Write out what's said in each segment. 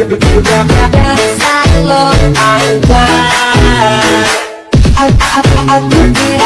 I'm blind I, I, I, I, I, I, I, I,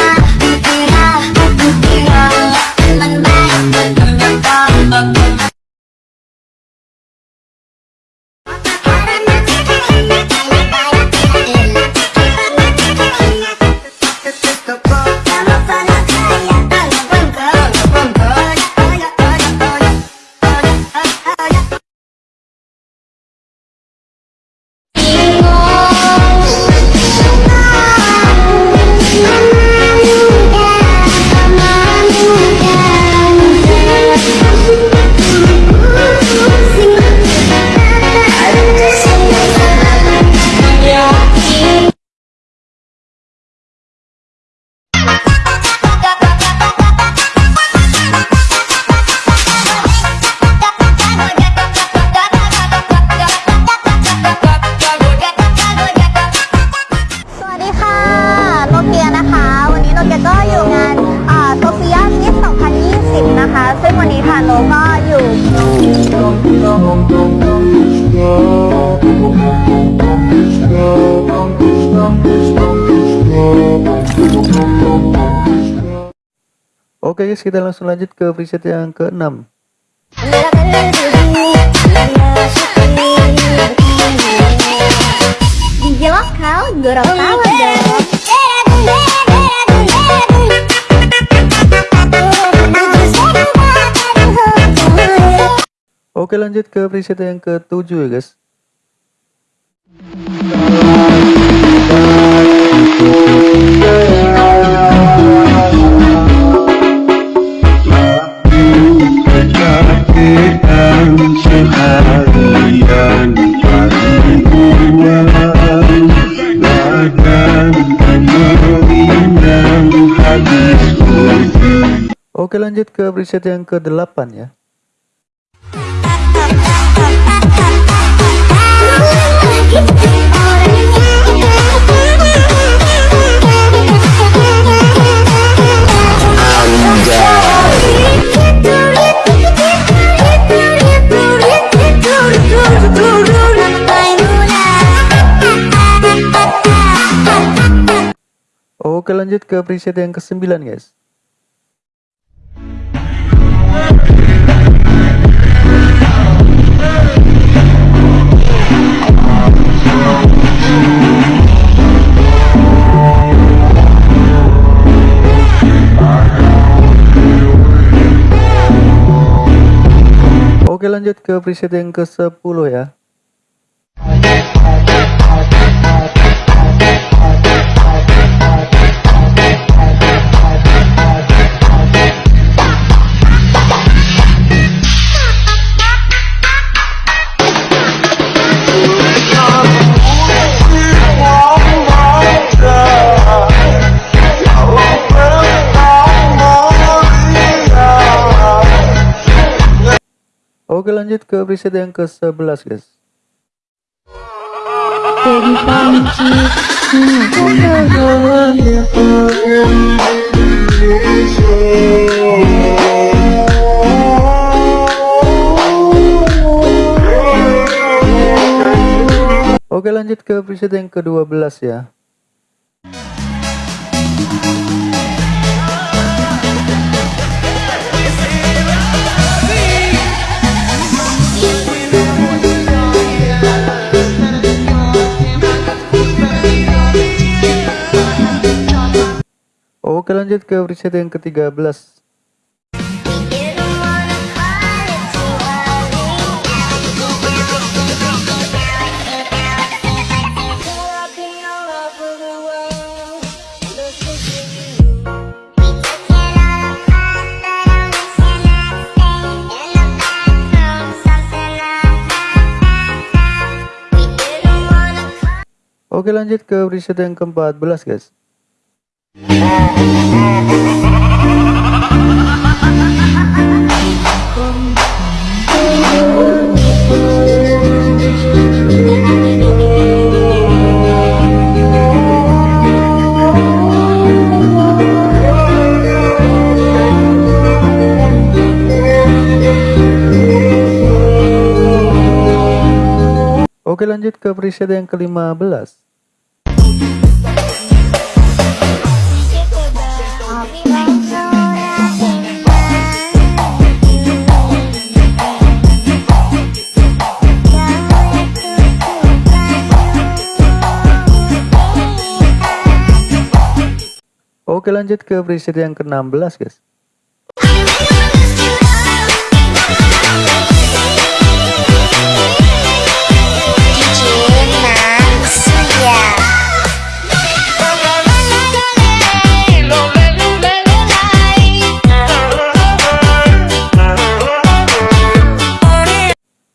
Oke guys, kita langsung lanjut ke preset yang ke-6. DJ lokal Gorontalo dong. Oke lanjut ke preset yang ke-7 ya guys. Oke lanjut ke preset yang ke-8 ya. Oke lanjut ke preset yang ke-9 guys. Oke lanjut ke preset yang ke-10 ya. Oke lanjut ke preset yang ke-11 guys. Oke lanjut ke preset yang ke-12 ya. Oke lanjut ke preset yang ke-13 Oke lanjut ke preset yang ke-14 guys Oke lanjut ke preset yang ke-15 Oke lanjut ke preset yang ke-16 guys.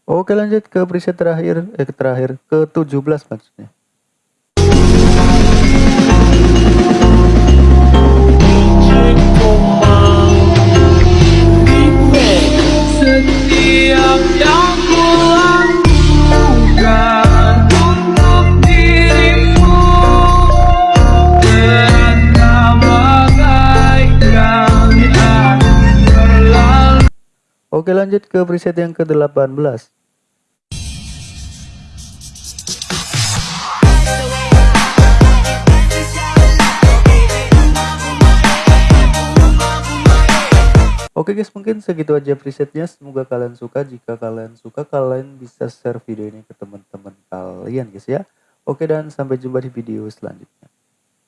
Oke lanjut ke preset terakhir eh terakhir ke 17 maksudnya Oke lanjut ke preset yang ke-18 Oke guys mungkin segitu aja presetnya. Semoga kalian suka. Jika kalian suka kalian bisa share video ini ke teman-teman kalian guys ya. Oke dan sampai jumpa di video selanjutnya